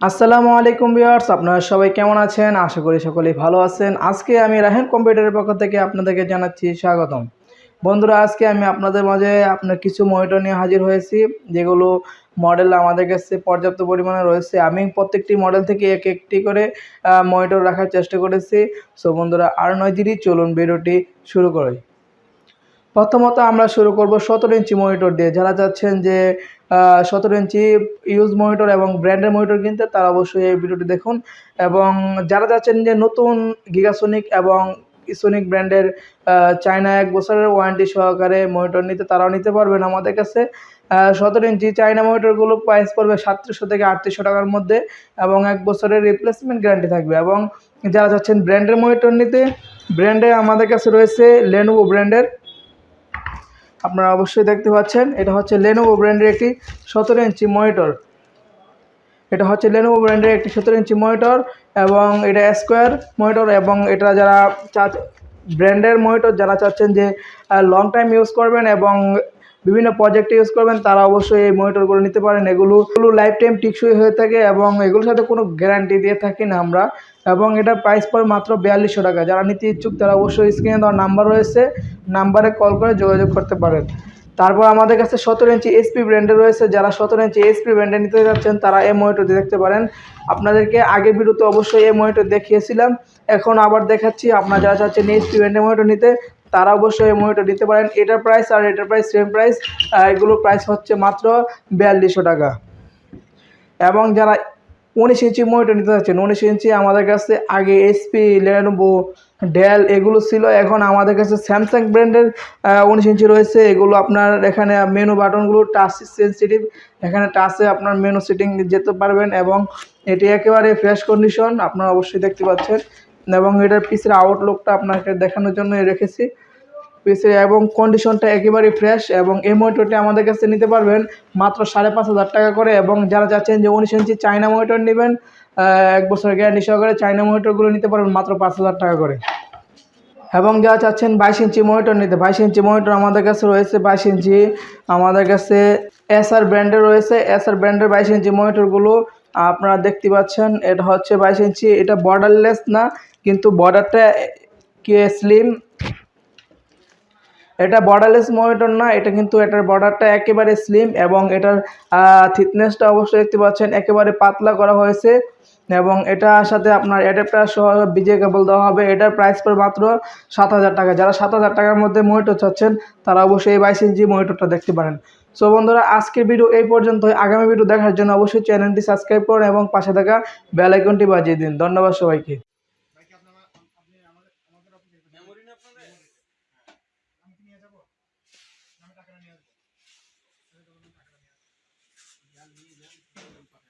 আসসালামু আলাইকুম ভিউয়ার্স, আপনারা সবাই কেমন আছেন? আশা করি সকলেই ভালো আছেন। আজকে আমি রাহেন কম্পিউটারের পক্ষ থেকে আপনাদেরকে জানাচ্ছি স্বাগতম। বন্ধুরা, আজকে আমি আপনাদের মাঝে আপনার কিছু মনিটর নিয়ে হাজির হয়েছি, যেগুলো মডেল আমাদের কাছে পর্যাপ্ত পরিমাণে রয়েছে। আমি প্রত্যেকটি মডেল থেকে এক একটি করে মনিটর রাখার চেষ্টা করেছি। সো বন্ধুরা, আর নয় দিনই চলুন ভিডিওটি শুরু করি। প্রথমত আমরা শুরু করব সতেরো ইঞ্চি মনিটর দিয়ে। যারা চাচ্ছেন যে সতেরো ইঞ্চি ইউজ মনিটর এবং ব্র্যান্ডের মনিটর কিনতে, তারা অবশ্যই এই ভিডিওটি দেখুন। এবং যারা চাচ্ছেন যে নতুন গিগাসোনিক এবং ইসোনিক ব্র্যান্ডের চায়না এক বছরের ওয়ারেন্টি সহকারে মনিটর নিতে, তারাও নিতে পারবেন আমাদের কাছে। সতেরো ইঞ্চি চায়না মনিটরগুলো প্রাইস পড়বে সাতশো থেকে আটত্রিশশো টাকার মধ্যে এবং এক বছরের রিপ্লেসমেন্ট গ্যারান্টি থাকবে। এবং যারা চাচ্ছেন ব্র্যান্ডের মনিটর নিতে ব্র্যান্ডে আমাদের কাছে রয়েছে লেনোভো ব্র্যান্ডের আপনারা অবশ্যই দেখতে পাচ্ছেন, এটা হচ্ছে লেনোভো ব্র্যান্ডের একটি সতেরো ইঞ্চি মনিটর এটা হচ্ছে লেনোভো ব্র্যান্ডের একটি সতেরো ইঞ্চি মনিটর এবং এটা স্কোয়ার মনিটর এবং এটা যারা চা ব্র্যান্ডের মনিটর যারা চাচ্ছেন যে লং টাইম ইউজ করবেন এবং বিভিন্ন প্রজেক্টে ইউজ করবেন, তারা অবশ্যই এই মনিটরগুলো নিতে পারেন। এগুলো লাইফ টাইম টিকসই হয়ে থাকে এবং এগুলোর সাথে কোনো গ্যারান্টি দিয়ে থাকি না আমরা। এবং এটা প্রাইস পড়ে মাত্র বিয়াল্লিশশো টাকা। যারা নিতে ইচ্ছুক তারা অবশ্যই স্ক্রিনে দেওয়ার নাম্বার রয়েছে। নাম্বারে কল করে যোগাযোগ করতে পারেন। তারপর আমাদের কাছে সতেরো ইঞ্চি এসপি ব্র্যান্ডে রয়েছে। যারা সতেরো ইঞ্চি এসপি ব্র্যান্ডে নিতে যাচ্ছেন, তারা এই মনিটরটি দেখতে পারেন। আপনাদেরকে আগের ভিডিওতে অবশ্যই এই মনিটর দেখিয়েছিলাম। এখন আবার দেখাচ্ছি, আপনারা যারা চাচ্ছেন এসপি ব্র্যান্ডের মনিটর নিতে, তারা অবশ্যই এই মনিটর নিতে পারেন। এটার প্রাইস আর এটার প্রাইস সেম প্রাইস এগুলোর প্রাইস হচ্ছে মাত্র বিয়াল্লিশশো টাকা। এবং যারা উনিশ ইঞ্চি মনিটর নিতে চাচ্ছেন উনিশ ইঞ্চি আমাদের কাছে আগে এসপি লেনোভো ডেল এগুলো ছিল। এখন আমাদের কাছে স্যামসাং ব্র্যান্ডের উনিশ ইঞ্চি রয়েছে। এগুলো আপনার এখানে মেনু বাটনগুলো টাচ সেন্সিটিভ এখানে টাচে আপনার মেনু সেটিং যেতে পারবেন এবং এটি একেবারে ফ্রেশ কন্ডিশন আপনারা অবশ্যই দেখতে পাচ্ছেন। এবং এটার পিসের আউটলুকটা আপনাকে দেখানোর জন্য রেখেছি। পিসের এবং কন্ডিশনটা একেবারেই ফ্রেশ এবং এই মনিটরটি আমাদের কাছে নিতে পারবেন মাত্র সাড়ে পাঁচ হাজার টাকা করে এবং যারা চাচ্ছেন যে উনিশ ইঞ্চি চায়না মনিটর নেবেন এক বছর গ্যারান্টি সহকারে চায়না মনিটরগুলো নিতে পারবেন মাত্র পাঁচ হাজার টাকা করে। এবং যারা চাচ্ছেন বাইশ ইঞ্চি মনিটর নিতে, বাইশ ইঞ্চি মনিটর আমাদের কাছে রয়েছে বাইশ ইঞ্চি, আমাদের কাছে এসআর ব্র্যান্ডের রয়েছে। এসআর ব্র্যান্ডের বাইশ ইঞ্চি মনিটরগুলো আপনারা দেখতে পাচ্ছেন, এটা হচ্ছে বাইশ ইঞ্চি, এটা বর্ডারলেস না, কিন্তু বর্ডারটা কি স্লিম এটা বর্ডারলেস মনিটর না, এটা কিন্তু এটার বর্ডারটা একেবারে স্লিম এবং এটার থিকনেসটা অবশ্যই দেখতে পাচ্ছেন, একেবারে পাতলা করা হয়েছে এবং এটার সাথে আপনার অ্যাডাপ্টার সহ বিজে কেবল দেওয়া হবে। এটার প্রাইস পর মাত্র সাত হাজার টাকা। যারা সাত হাজার টাকার মধ্যে মনিটর চাচ্ছেন, তারা অবশ্যই এই বাইশ ইঞ্চি মনিটরটা দেখতে পারেন। সো বন্ধুরা, আজকের ভিডিও এই পর্যন্ত আগামী ভিডিও দেখার জন্য অবশ্যই চ্যানেলটি সাবস্ক্রাইব করুন এবং পাশে থাকা বেল আইকনটি বাজিয়ে দিন। ধন্যবাদ সবাইকে। No me está craneando. No. Ya, ya.